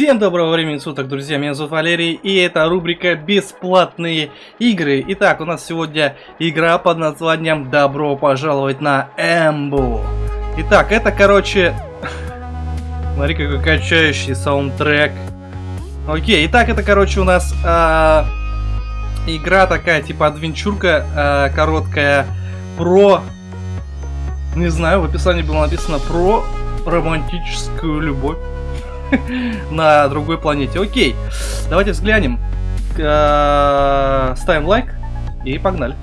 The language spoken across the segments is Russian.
Всем доброго времени суток, друзья, меня зовут Валерий, и это рубрика «Бесплатные игры». Итак, у нас сегодня игра под названием «Добро пожаловать на Эмбу». Итак, это, короче... Смотри, какой качающий саундтрек. Окей, итак, это, короче, у нас э, игра такая, типа адвенчурка э, короткая, про... Не знаю, в описании было написано про романтическую любовь. на другой планете. Окей, давайте взглянем. Э, ставим лайк и погнали.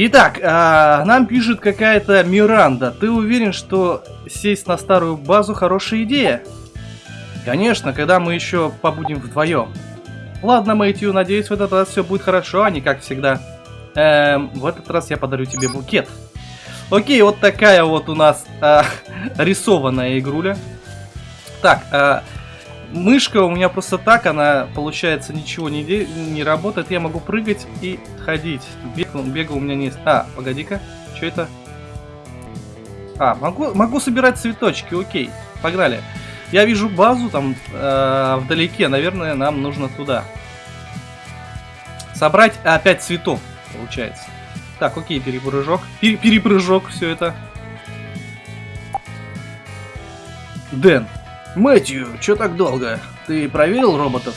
Итак, а, нам пишет какая-то Миранда. Ты уверен, что сесть на старую базу хорошая идея? Конечно, когда мы еще побудем вдвоем. Ладно, Мэтью, надеюсь, в этот раз все будет хорошо, а не как всегда. Эм, в этот раз я подарю тебе букет. Окей, вот такая вот у нас э, рисованная игруля. Так, э, Мышка у меня просто так, она, получается, ничего не, не работает. Я могу прыгать и ходить. Бег, бега у меня не. А, погоди-ка. Что это? А, могу, могу собирать цветочки, окей. Погнали. Я вижу базу там э, вдалеке. Наверное, нам нужно туда. Собрать опять цветов, получается. Так, окей, перепрыжок. Пер перепрыжок, все это. Дэн, Мэтью, что так долго? Ты проверил роботов?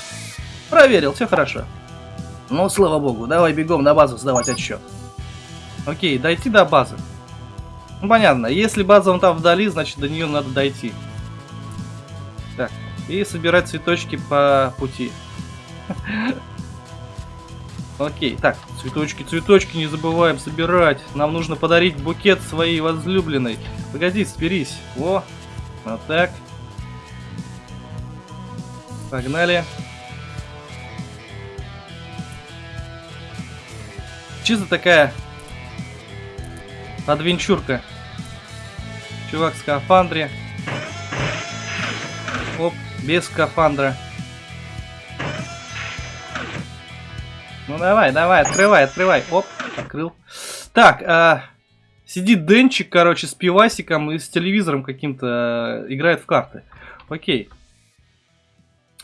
Проверил, все хорошо. Ну, слава богу, давай бегом на базу сдавать отчет. Окей, дойти до базы. Ну, понятно, если база вон там вдали, значит до нее надо дойти. Так, и собирать цветочки по пути. Окей, так, цветочки, цветочки не забываем собирать. Нам нужно подарить букет своей возлюбленной. Погоди, соберись. О, вот так. Погнали. Чисто такая адвенчурка. Чувак в скафандре. Оп, без скафандра. Ну давай, давай, открывай, открывай. Оп, открыл. Так, а, сидит Денчик, короче, с пивасиком и с телевизором каким-то э, играет в карты. Окей.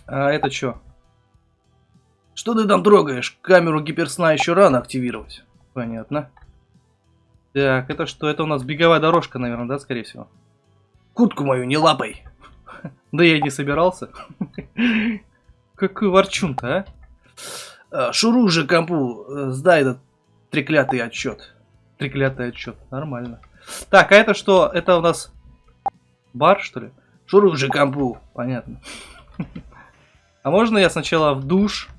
А это что? Что ты там трогаешь? Камеру гиперсна еще рано активировать. Понятно. Так, это что? Это у нас беговая дорожка, наверное, да, скорее всего? Кутку мою не лапай. Да я и не собирался. Какой ворчун-то, а? а? Шуру же компу, э, сдай этот треклятый отчет. Треклятый отчет, нормально. Так, а это что? Это у нас бар, что ли? Шуру же компу, понятно. А можно я сначала в душ?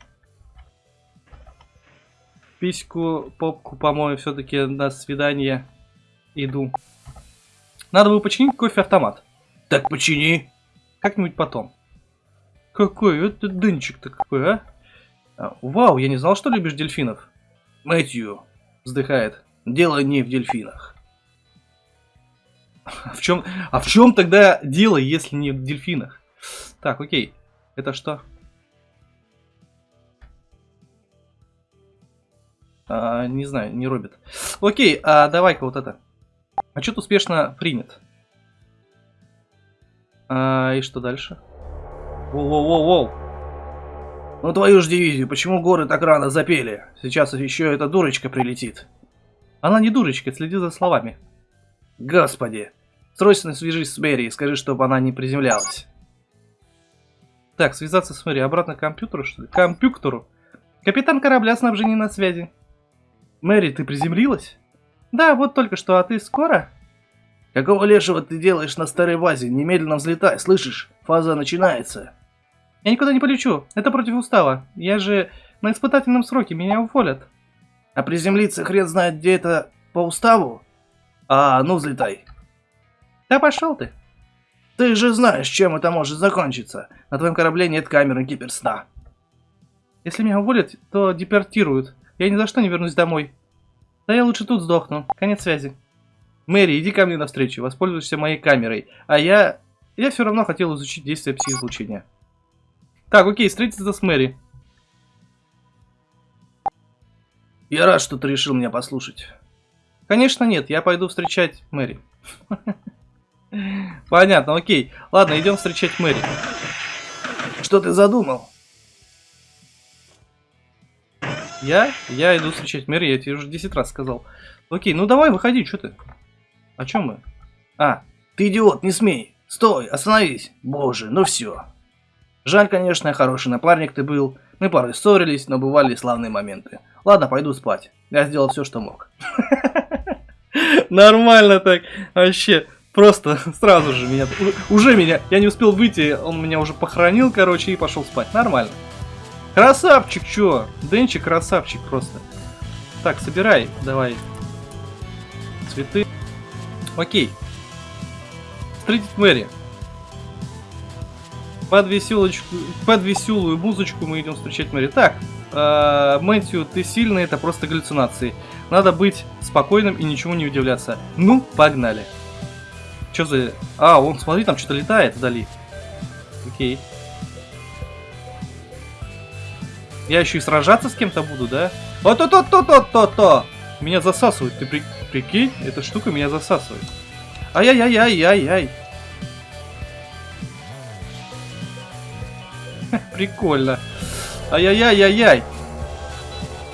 Письку, попку помою, все-таки на свидание иду. Надо бы починить кофе-автомат. Так почини. Как-нибудь потом. Какой это дынчик-то какой, а? а? Вау, я не знал, что любишь дельфинов. Мэтью вздыхает. Дело не в дельфинах. А в чем, а в чем тогда дело, если не в дельфинах? Так, окей. Это что? А, не знаю, не робит. Окей, а давай-ка вот это. Отчет успешно принят. А, и что дальше? Воу-воу-воу-воу. Ну твою ж дивизию, почему горы так рано запели? Сейчас еще эта дурочка прилетит. Она не дурочка, следи за словами. Господи. Срочно свяжись с Мэри и скажи, чтобы она не приземлялась. Так, связаться с Мэри. Обратно к компьютеру, что ли? К компьютеру. Капитан корабля снабжения на связи. Мэри, ты приземлилась? Да, вот только что, а ты скоро? Какого лешего ты делаешь на старой базе? Немедленно взлетай, слышишь? Фаза начинается. Я никуда не полечу, это против устава. Я же на испытательном сроке, меня уволят. А приземлиться хрен знает где это по уставу? А, ну взлетай. Да пошел ты. Ты же знаешь, чем это может закончиться. На твоем корабле нет камеры гиперсна. Если меня уволят, то депортируют. Я ни за что не вернусь домой. Да я лучше тут сдохну. Конец связи. Мэри, иди ко мне навстречу, воспользуйся моей камерой. А я... Я все равно хотел изучить действие пси-излучения. Так, окей, встретиться с Мэри. Я рад, что ты решил меня послушать. Конечно нет, я пойду встречать Мэри. Понятно, окей. Ладно, идем встречать Мэри. Что ты задумал? Я? Я иду встречать Мэри, я тебе уже 10 раз сказал. Окей, ну давай, выходи, что ты? О чем мы? А, ты идиот, не смей. Стой, остановись. Боже, ну все. Жаль, конечно, хороший напарник ты был. Мы порой ссорились, но бывали славные моменты. Ладно, пойду спать. Я сделал все, что мог. Нормально так. Вообще, просто сразу же меня... Уже меня... Я не успел выйти, он меня уже похоронил, короче, и пошел спать. Нормально. Красавчик, чё? Денчик красавчик просто. Так, собирай, давай. Цветы. Окей. Встретить Мэри. Под, веселочку, под веселую музычку мы идем встречать Мэри. Так, э, Мэтью, ты сильный, это просто галлюцинации. Надо быть спокойным и ничего не удивляться. Ну, погнали. Что за... А, он, смотри, там что-то летает вдали. Окей. Я еще и сражаться с кем-то буду, да? О-то-то-то-то-то-то! Меня засасывает, ты при... прикинь? Эта штука меня засасывает. Ай-яй-яй-яй-яй. Прикольно. Ай-яй-яй-яй-яй.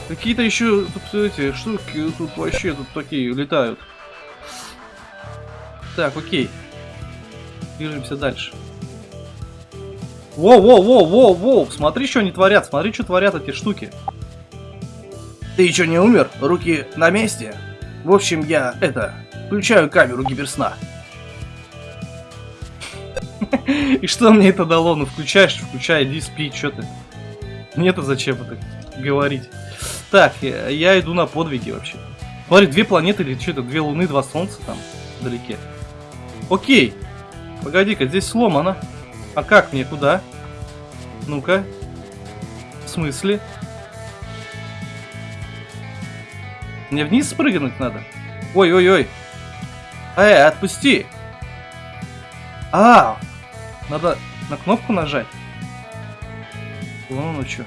Какие-то еще тут эти штуки тут вообще тут такие летают. Так, окей. Движемся дальше. Воу-воу-воу-воу-воу! Смотри, что они творят, смотри, что творят эти штуки. Ты еще не умер? Руки на месте? В общем, я, это, включаю камеру гиперсна. И что мне это дало? Ну, включаешь, включай, иди спи, что ты? Мне-то зачем это говорить? Так, я, я иду на подвиги вообще. Смотри, две планеты или что-то, две луны, два солнца там вдалеке. Окей. Погоди-ка, здесь сломано. А как мне куда? Ну-ка. В смысле? Мне вниз спрыгнуть надо? Ой-ой-ой. Эй, отпусти. А, надо на кнопку нажать. Вон ну что.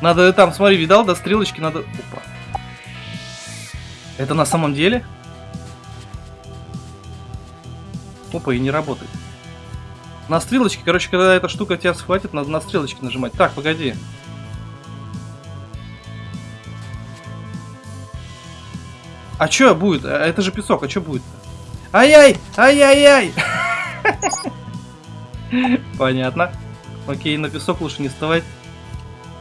Надо там, смотри, видал, до стрелочки надо... Опа. Это на самом деле? Опа, и не работает. На стрелочке, короче, когда эта штука тебя схватит, надо на стрелочки нажимать. Так, погоди. А чё будет? А, это же песок, а чё будет? Ай-яй! Ай-яй-яй! Понятно. Окей, на песок лучше не вставать.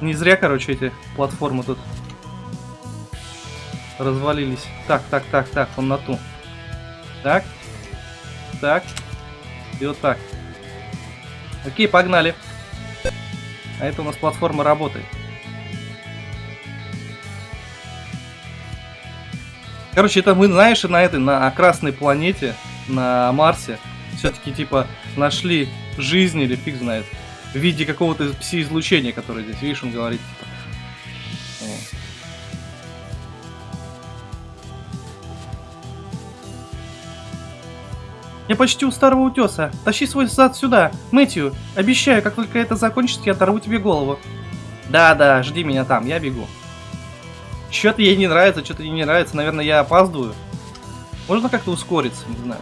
Не зря, короче, эти платформы тут развалились. Так, так, так, так, он на ту. Так. Так. И вот так. Окей, погнали. А это у нас платформа работает. Короче, это мы, знаешь, на этой, на красной планете, на Марсе, все-таки, типа, нашли жизнь или фиг знает, в виде какого-то пси-излучения, которое здесь, видишь, он говорит, типа. Я почти у старого утеса. Тащи свой зад сюда. Мэтью, обещаю, как только это закончится, я оторву тебе голову. Да-да, жди меня там, я бегу. Что-то ей не нравится, что-то ей не нравится. Наверное, я опаздываю. Можно как-то ускориться, не знаю.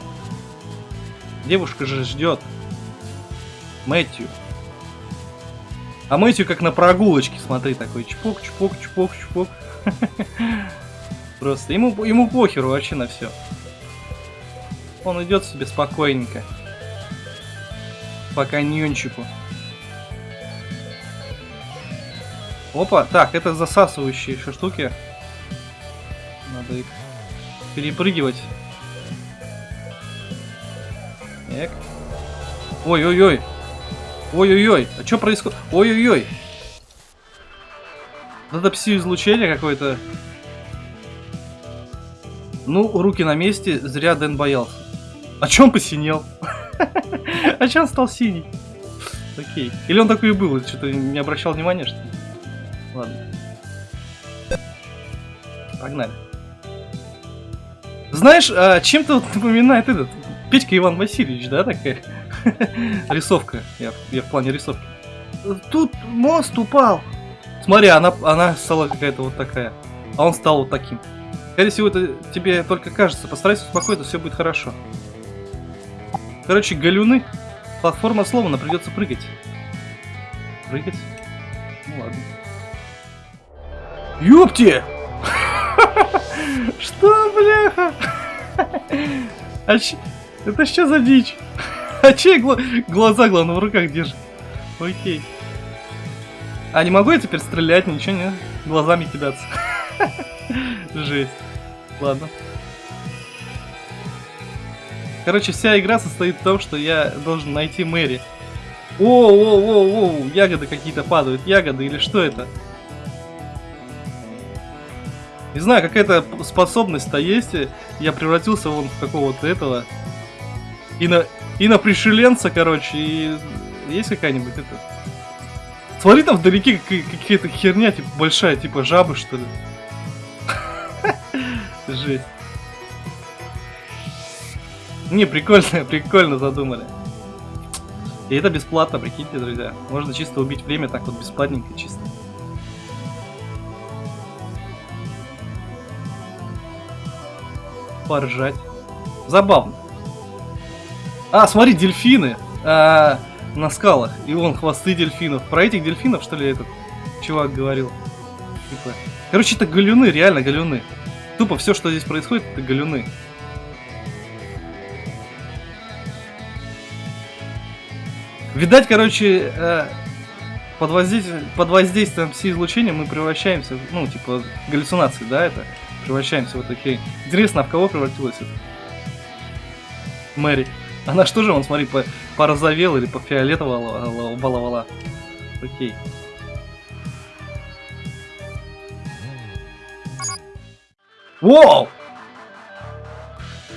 Девушка же ждет. Мэтью. А Мэтью как на прогулочке, смотри, такой чпок, чпок, чпок, чпок. Просто ему, ему похеру вообще на все. Он идет себе спокойненько. По каньончику. Опа, так, это засасывающие еще штуки. Надо их перепрыгивать. Эк. Ой-ой-ой. Ой-ой-ой. А что происходит? Ой-ой-ой. Это пси-излучение какое-то. Ну, руки на месте, зря Дэн боялся. А чем посинел? а чем стал синий? Окей. Или он такой и был, что-то не обращал внимания, что ли? Ладно. Погнали. Знаешь, а, чем-то вот напоминает этот Петька Иван Васильевич, да, такая рисовка. Я, я в плане рисовки. Тут мост упал. Смотри, она, она стала какая-то вот такая. А он стал вот таким. Скорее всего, это тебе только кажется. Постарайся успокоиться, все будет хорошо. Короче, галюны. Платформа сломана, придется прыгать. Прыгать? Ну ладно. Ёпти! Что, бляха? А ч... Это что за дичь? А чей гла... глаза, главное, в руках держит? Окей. А не могу я теперь стрелять, ничего не? Глазами кидаться. Жесть. Ладно. Короче, вся игра состоит в том, что я должен найти Мэри. О, о, о, о, ягоды какие-то падают. Ягоды или что это? Не знаю, какая-то способность-то есть. Я превратился вон в какого-то этого. И на, и на пришеленца, короче. И есть какая-нибудь это... Смотри, там вдалеке какая-то херня, типа, большая, типа жабы, что ли. Жесть. Не, прикольно, прикольно задумали. И это бесплатно, прикиньте, друзья. Можно чисто убить время так вот бесплатненько, чисто. Поржать. Забавно. А, смотри, дельфины а, на скалах. И вон хвосты дельфинов. Про этих дельфинов, что ли, этот чувак говорил? Типа. Короче, это галюны, реально галюны. Тупо все, что здесь происходит, это галюны. Видать, короче, э, под, воздействием, под воздействием излучения мы превращаемся, ну, типа, галлюцинации, да, это? Превращаемся вот такие. Интересно, а в кого превратилась это? Мэри. Она что же, он, смотри, по порозовела или по фиолетового баловала. Окей. Воу!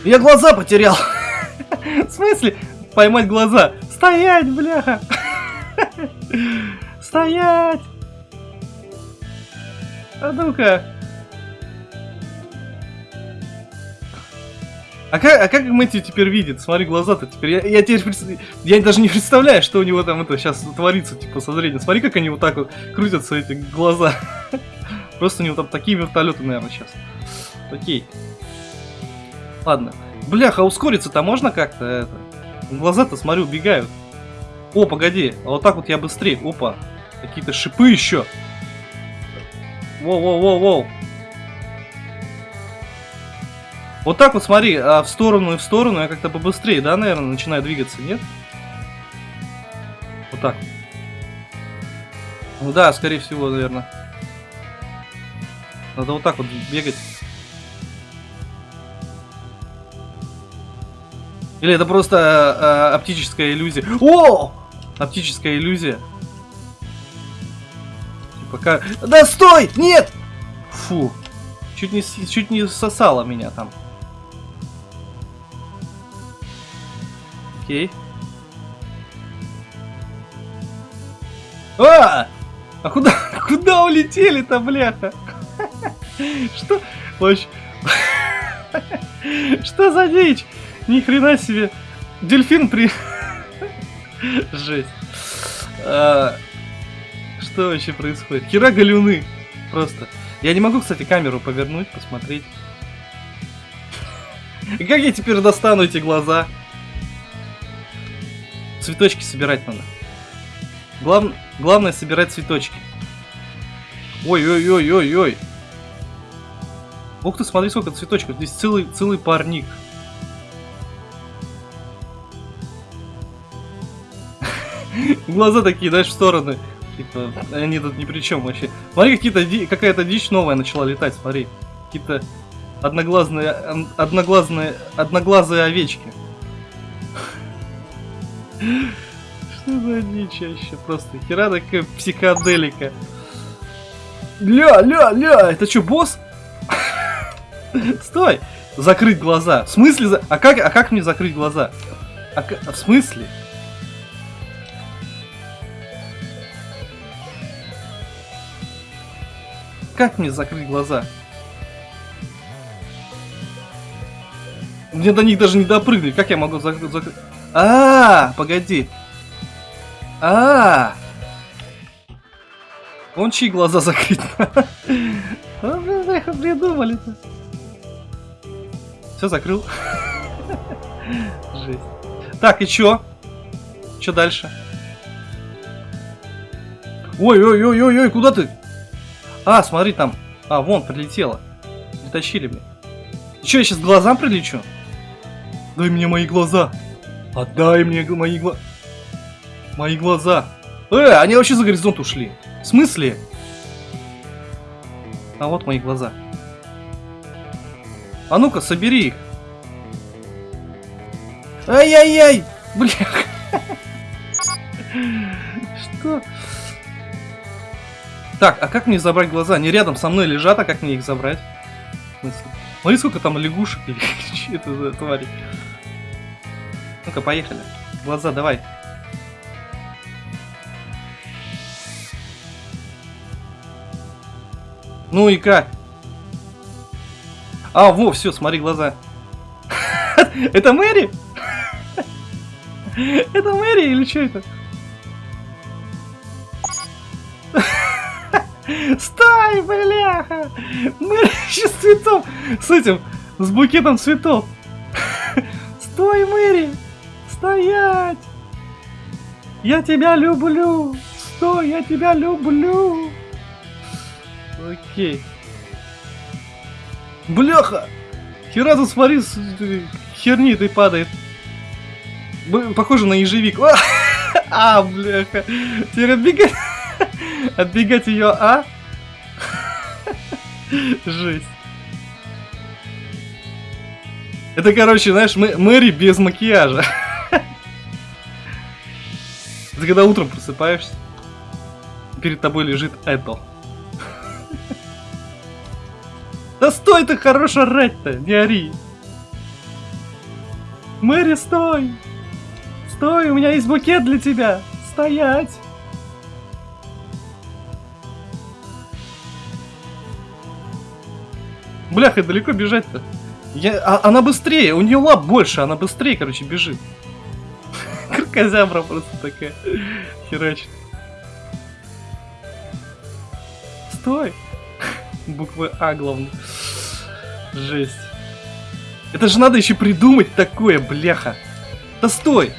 Я глаза потерял. В смысле? Поймать глаза. Стоять, бляха! Стоять! А ну-ка! А как, а как Мэтью теперь видит? Смотри, глаза-то теперь. Я, я теперь я даже не представляю, что у него там это сейчас творится, типа, со зрением. Смотри, как они вот так вот крутятся, эти глаза. Просто у него там такие вертолеты, наверное, сейчас. Окей. Ладно. Бляха, ускориться-то можно как-то? Глаза-то, смотрю, убегают. О, погоди, а вот так вот я быстрее. Опа, какие-то шипы еще. Воу-воу-воу-воу. Вот так вот, смотри, а в сторону и в сторону я как-то побыстрее, да, наверное, начинаю двигаться, нет? Вот так. Ну да, скорее всего, наверное. Надо вот так вот бегать. Или это просто э, оптическая иллюзия? О! Оптическая иллюзия. Пока. Типа, да стой! Нет! Фу. Чуть не, чуть не сосало меня там. Окей. А! А куда, куда улетели-то, бляха? Что? Что за дичь? Ни хрена себе. Дельфин при... Жесть. А, что вообще происходит? Хера галюны. Просто. Я не могу, кстати, камеру повернуть, посмотреть. Как я теперь достану эти глаза? Цветочки собирать надо. Глав... Главное собирать цветочки. Ой-ой-ой-ой-ой. Ух ты, смотри, сколько цветочков. Здесь целый, целый парник. Глаза такие, знаешь, в стороны. Типа, они тут ни при чем вообще. Смотри, какие-то какая-то дичь новая начала летать, смотри. Какие-то одноглазные, одноглазные, одноглазые овечки. Что за дичь вообще? Просто хера такая психоделика. Ля, ля, ля, это что, босс? Стой! Закрыть глаза. В смысле? А как, а как мне закрыть глаза? А в смысле? Как мне закрыть глаза? Мне до них даже не допрыгнуть. Как я могу закрыть? Зак... А, погоди. А, Он чьи глаза закрыть? А, придумали-то. Все закрыл. Жесть. Так, и чё? Чё дальше? Ой-ой-ой-ой-ой, куда ты? А, смотри там. А, вон, прилетела. Притащили мне. Че, я сейчас глазам прилечу? Дай мне мои глаза. Отдай мне мои глаза. Мои глаза. Э, они вообще за горизонт ушли. В смысле? А вот мои глаза. А ну-ка, собери их. Ай-яй-яй! Бля. Что? Так, а как мне забрать глаза? Они рядом со мной лежат, а как мне их забрать? В смысле? Смотри, сколько там лягушек или это за твари. Ну-ка, поехали. Глаза, давай. Ну и как? А, во, все, смотри, глаза. Это Мэри? Это Мэри или что это? Стой, бляха! Мэри еще с цветом! С этим, с букетом цветов! Стой, Мэри! Стоять! Я тебя люблю! Стой, я тебя люблю! Окей. Бляха! Хера тут смотри, с херни ты падает. Похоже на ежевик. А, бляха. Теперь отбегать. Отбегать ее, а? Жесть. Это, короче, знаешь, мы, Мэри без макияжа. Это когда утром просыпаешься, перед тобой лежит это. Да стой ты, хорош орать-то, не ори. Мэри, стой! Стой, у меня есть букет для тебя! Стоять! Бляха, далеко бежать-то? Я, а, она быстрее, у нее лап больше, она быстрее, короче, бежит. Крокозябра просто такая. Херачит. Стой! Буквы А, главное. Жесть. Это же надо еще придумать такое, бляха. Да стой!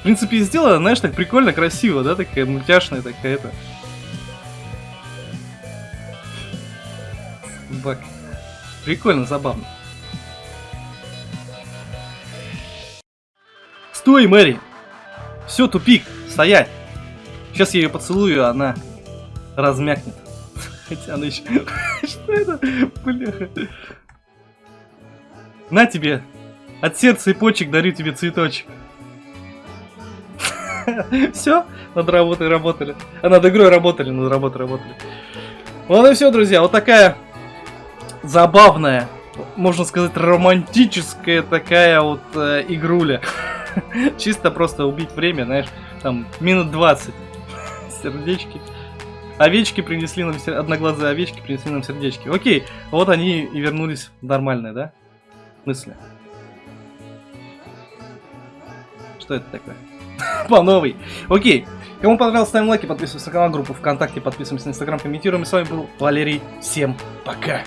В принципе, сделала, знаешь, так прикольно, красиво, да, такая мультяшная такая-то. Бак. Прикольно, забавно. Стой, Мэри! Все, тупик, стоять! Сейчас я ее поцелую, она размякнет. Хотя она еще... Что это? Бляха. На тебе! От сердца и почек дарю тебе цветочек. Все, над работой работали. А над игрой работали, над работой работали. Вот и все, друзья. Вот такая забавная, можно сказать, романтическая такая вот э, игруля. Чисто просто убить время, знаешь, там минут 20. Сердечки. Овечки принесли нам, одноглазые овечки принесли нам сердечки. Окей, вот они и вернулись в нормальное, да? Мысли. Что это такое? По новой. Окей. Кому понравилось, ставим лайки, подписываемся на канал, группу ВКонтакте, подписываемся на Инстаграм, комментируем. И с вами был Валерий. Всем пока.